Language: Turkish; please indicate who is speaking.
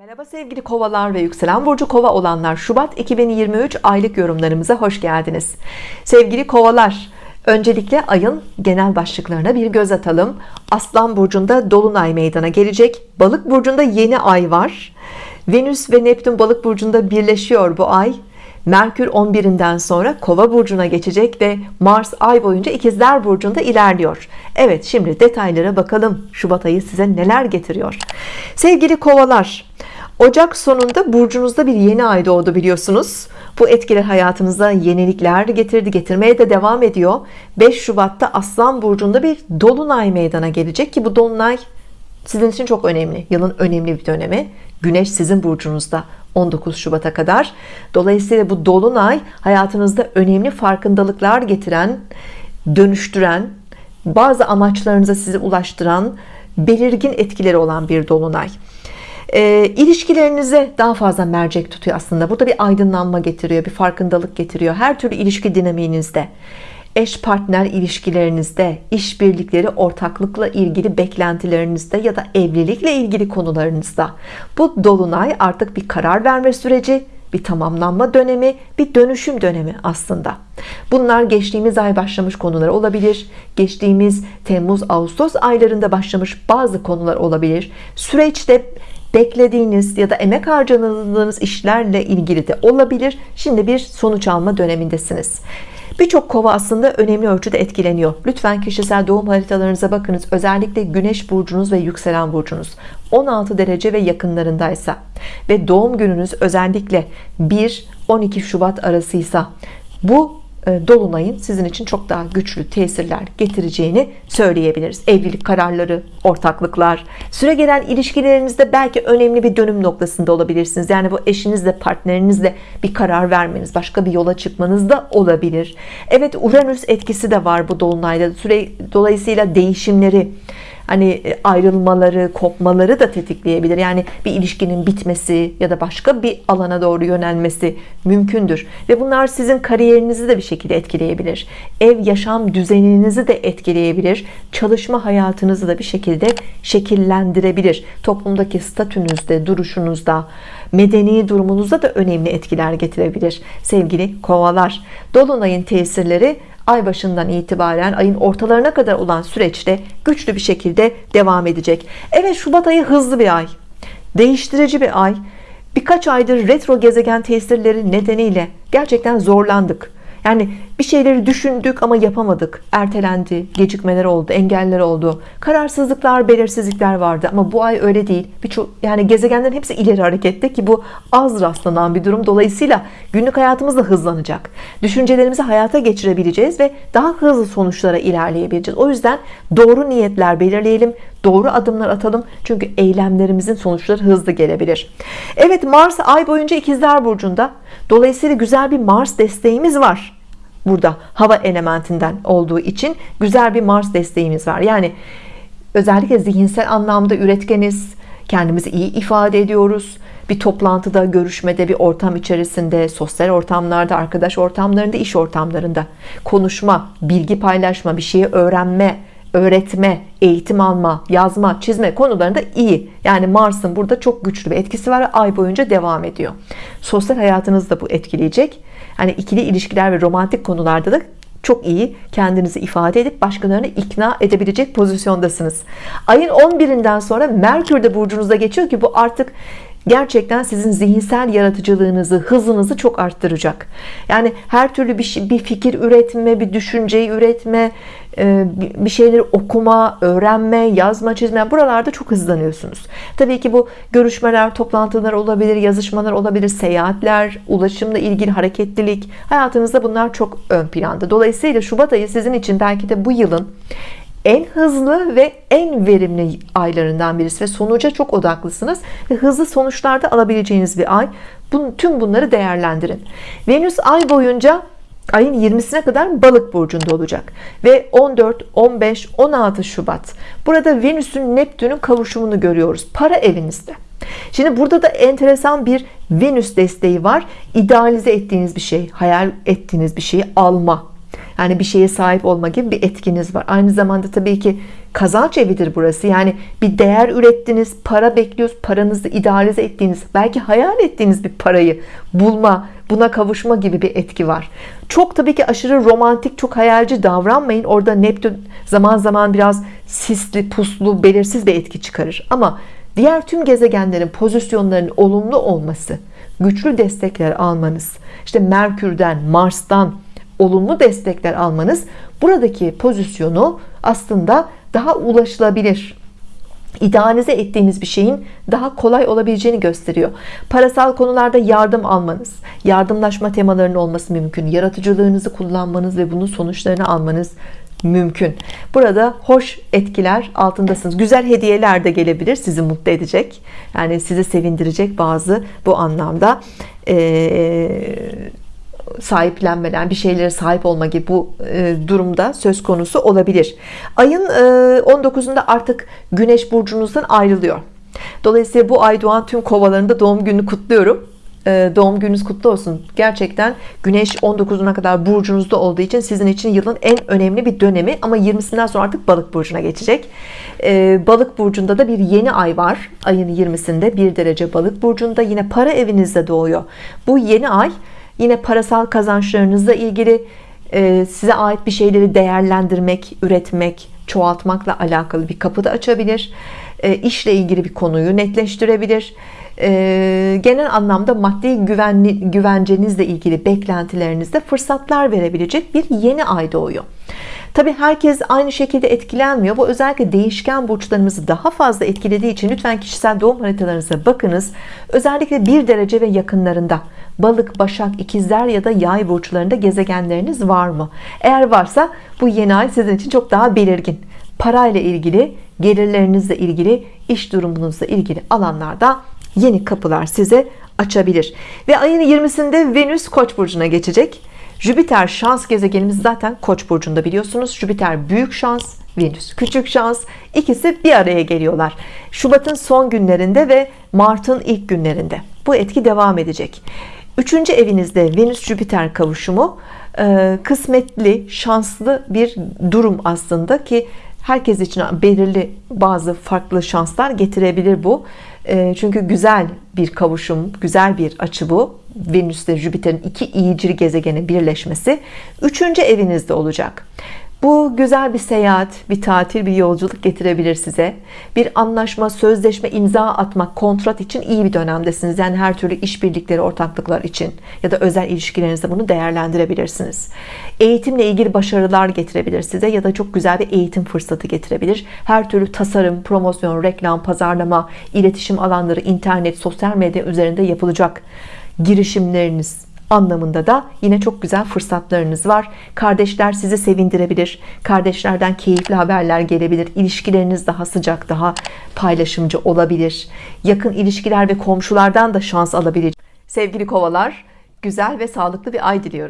Speaker 1: Merhaba sevgili kovalar ve yükselen burcu kova olanlar. Şubat 2023 aylık yorumlarımıza hoş geldiniz. Sevgili kovalar öncelikle ayın genel başlıklarına bir göz atalım. Aslan burcunda dolunay meydana gelecek. Balık burcunda yeni ay var. Venüs ve Neptün balık burcunda birleşiyor bu ay. Merkür 11'inden sonra kova burcuna geçecek ve Mars ay boyunca ikizler burcunda ilerliyor. Evet şimdi detaylara bakalım. Şubat ayı size neler getiriyor? Sevgili kovalar Ocak sonunda burcunuzda bir yeni ay doğdu biliyorsunuz. Bu etkiler hayatınıza yenilikler getirdi getirmeye de devam ediyor. 5 Şubat'ta Aslan burcunda bir dolunay meydana gelecek ki bu dolunay sizin için çok önemli. Yılın önemli bir dönemi. Güneş sizin burcunuzda 19 Şubat'a kadar. Dolayısıyla bu dolunay hayatınızda önemli farkındalıklar getiren dönüştüren bazı amaçlarınıza sizi ulaştıran belirgin etkileri olan bir dolunay e, ilişkilerinize daha fazla mercek tutuyor aslında. Burada bir aydınlanma getiriyor bir farkındalık getiriyor. Her türlü ilişki dinamiğinizde eş partner ilişkilerinizde işbirlikleri ortaklıkla ilgili beklentilerinizde ya da evlilikle ilgili konularınızda. Bu dolunay artık bir karar verme süreci bir tamamlanma dönemi bir dönüşüm dönemi aslında. Bunlar geçtiğimiz ay başlamış konular olabilir. Geçtiğimiz Temmuz Ağustos aylarında başlamış bazı konular olabilir. Süreçte beklediğiniz ya da emek harcadığınız işlerle ilgili de olabilir. Şimdi bir sonuç alma dönemindesiniz. Birçok kova aslında önemli ölçüde etkileniyor. Lütfen kişisel doğum haritalarınıza bakınız. Özellikle güneş burcunuz ve yükselen burcunuz. 16 derece ve yakınlarındaysa. Ve doğum gününüz özellikle 1-12 Şubat arasıysa. Bu Dolunay'ın sizin için çok daha güçlü tesirler getireceğini söyleyebiliriz. Evlilik kararları ortaklıklar süre gelen ilişkilerinizde belki önemli bir dönüm noktasında olabilirsiniz. Yani bu eşinizle partnerinizle bir karar vermeniz başka bir yola çıkmanız da olabilir. Evet Uranüs etkisi de var bu Dolunay'da. Süre dolayısıyla değişimleri hani e, ayrılmaları kopmaları da tetikleyebilir. Yani bir ilişkinin bitmesi ya da başka bir alana doğru yönelmesi mümkündür. Ve bunlar sizin kariyerinizi de bir şekilde etkileyebilir. Ev yaşam düzeninizi de etkileyebilir. Çalışma hayatınızı da bir şekilde şekillendirebilir. Toplumdaki statünüzde duruşunuzda medeni durumunuzda da önemli etkiler getirebilir sevgili kovalar. Dolunayın tesirleri ay başından itibaren ayın ortalarına kadar olan süreçte güçlü bir şekilde devam edecek. Evet Şubat ayı hızlı bir ay değiştirici bir ay. Birkaç aydır retro gezegen tesirleri nedeniyle gerçekten zorlandık yani bir şeyleri düşündük ama yapamadık. Ertelendi gecikmeler oldu engeller oldu. Kararsızlıklar belirsizlikler vardı ama bu ay öyle değil. Birçok yani gezegenlerin hepsi ileri harekette ki bu az rastlanan bir durum. Dolayısıyla günlük hayatımız da hızlanacak. Düşüncelerimizi hayata geçirebileceğiz ve daha hızlı sonuçlara ilerleyebileceğiz. O yüzden doğru niyetler belirleyelim doğru adımlar atalım. Çünkü eylemlerimizin sonuçları hızlı gelebilir. Evet Mars ay boyunca ikizler burcunda dolayısıyla güzel bir Mars desteğimiz var burada hava elementinden olduğu için güzel bir Mars desteğimiz var. Yani özellikle zihinsel anlamda üretkeniz kendimizi iyi ifade ediyoruz. Bir toplantıda görüşmede bir ortam içerisinde sosyal ortamlarda arkadaş ortamlarında iş ortamlarında konuşma bilgi paylaşma bir şeyi öğrenme öğretme eğitim alma yazma çizme konularında iyi. Yani Mars'ın burada çok güçlü bir etkisi var ay boyunca devam ediyor. Sosyal hayatınızı da bu etkileyecek. Hani ikili ilişkiler ve romantik konularda da çok iyi kendinizi ifade edip başkalarını ikna edebilecek pozisyondasınız. Ayın 11'inden sonra Merkür de burcunuzda geçiyor ki bu artık gerçekten sizin zihinsel yaratıcılığınızı hızınızı çok arttıracak. Yani her türlü bir, şey, bir fikir üretme bir düşünceyi üretme e, bir şeyleri okuma öğrenme yazma çizme buralarda çok hızlanıyorsunuz. Tabii ki bu görüşmeler toplantılar olabilir yazışmalar olabilir seyahatler ulaşımla ilgili hareketlilik. Hayatınızda bunlar çok ön planda. Dolayısıyla Şubat ayı sizin için belki de bu yılın en hızlı ve en verimli aylarından birisi ve sonuca çok odaklısınız ve hızlı sonuçlarda alabileceğiniz bir ay. Bun, tüm bunları değerlendirin. Venüs ay boyunca ayın 20'sine kadar balık burcunda olacak ve 14 15 16 Şubat. Burada Venüs'ün Neptün'ün kavuşumunu görüyoruz. Para evinizde. Şimdi burada da enteresan bir Venüs desteği var. İdealize ettiğiniz bir şey hayal ettiğiniz bir şeyi alma yani bir şeye sahip olma gibi bir etkiniz var. Aynı zamanda tabii ki kazanç evidir burası. Yani bir değer ürettiniz para bekliyoruz paranızı idealize ettiğiniz belki hayal ettiğiniz bir parayı bulma buna kavuşma gibi bir etki var. Çok tabii ki aşırı romantik çok hayalci davranmayın. Orada Neptün zaman zaman biraz sisli puslu belirsiz bir etki çıkarır. Ama diğer tüm gezegenlerin pozisyonlarının olumlu olması güçlü destekler almanız işte Merkür'den Mars'tan olumlu destekler almanız buradaki pozisyonu aslında daha ulaşılabilir. İdealize ettiğimiz bir şeyin daha kolay olabileceğini gösteriyor. Parasal konularda yardım almanız yardımlaşma temalarının olması mümkün. Yaratıcılığınızı kullanmanız ve bunun sonuçlarını almanız mümkün. Burada hoş etkiler altındasınız. Güzel hediyeler de gelebilir sizi mutlu edecek. Yani sizi sevindirecek bazı bu anlamda ee, sahiplenmeden bir şeylere sahip olma gibi bu e, durumda söz konusu olabilir. Ayın e, 19'unda artık güneş burcunuzdan ayrılıyor. Dolayısıyla bu ay doğan tüm kovalarında doğum gününü kutluyorum. E, doğum gününüz kutlu olsun. Gerçekten güneş 19'una kadar burcunuzda olduğu için sizin için yılın en önemli bir dönemi. Ama 20'sinden sonra artık balık burcuna geçecek. E, balık burcunda da bir yeni ay var. Ayın 20'sinde bir derece balık burcunda. Yine para evinizde doğuyor. Bu yeni ay yine parasal kazançlarınızla ilgili e, size ait bir şeyleri değerlendirmek üretmek çoğaltmakla alakalı bir kapı da açabilir. E, işle ilgili bir konuyu netleştirebilir. E, genel anlamda maddi güvenli, güvencenizle ilgili beklentilerinizde fırsatlar verebilecek bir yeni ay doğuyor Tabi herkes aynı şekilde etkilenmiyor. Bu özellikle değişken burçlarımızı daha fazla etkilediği için lütfen kişisel doğum haritalarınıza bakınız. Özellikle bir derece ve yakınlarında balık, başak, ikizler ya da yay burçlarında gezegenleriniz var mı? Eğer varsa bu yeni ay sizin için çok daha belirgin. Parayla ilgili, gelirlerinizle ilgili, iş durumunuzla ilgili alanlarda yeni kapılar size açabilir. Ve ayın 20'sinde Venüs Koç burcuna geçecek. Jüpiter şans gezegenimiz zaten Koç burcunda biliyorsunuz. Jüpiter büyük şans, Venüs küçük şans. İkisi bir araya geliyorlar. Şubat'ın son günlerinde ve Mart'ın ilk günlerinde. Bu etki devam edecek. Üçüncü evinizde Venüs Jüpiter kavuşumu e, kısmetli, şanslı bir durum aslında ki herkes için belirli bazı farklı şanslar getirebilir bu. E, çünkü güzel bir kavuşum, güzel bir açı bu. Venüs ile Jüpiter'in iki iyicil gezegenin birleşmesi üçüncü evinizde olacak bu güzel bir seyahat bir tatil bir yolculuk getirebilir size. Bir anlaşma sözleşme imza atmak kontrat için iyi bir dönemdesiniz. Yani her türlü işbirlikleri ortaklıklar için ya da özel ilişkilerinizde bunu değerlendirebilirsiniz. Eğitimle ilgili başarılar getirebilir size ya da çok güzel bir eğitim fırsatı getirebilir. Her türlü tasarım promosyon reklam pazarlama iletişim alanları internet sosyal medya üzerinde yapılacak girişimleriniz anlamında da yine çok güzel fırsatlarınız var. Kardeşler sizi sevindirebilir. Kardeşlerden keyifli haberler gelebilir. İlişkileriniz daha sıcak daha paylaşımcı olabilir. Yakın ilişkiler ve komşulardan da şans alabilir sevgili kovalar güzel ve sağlıklı bir ay diliyorum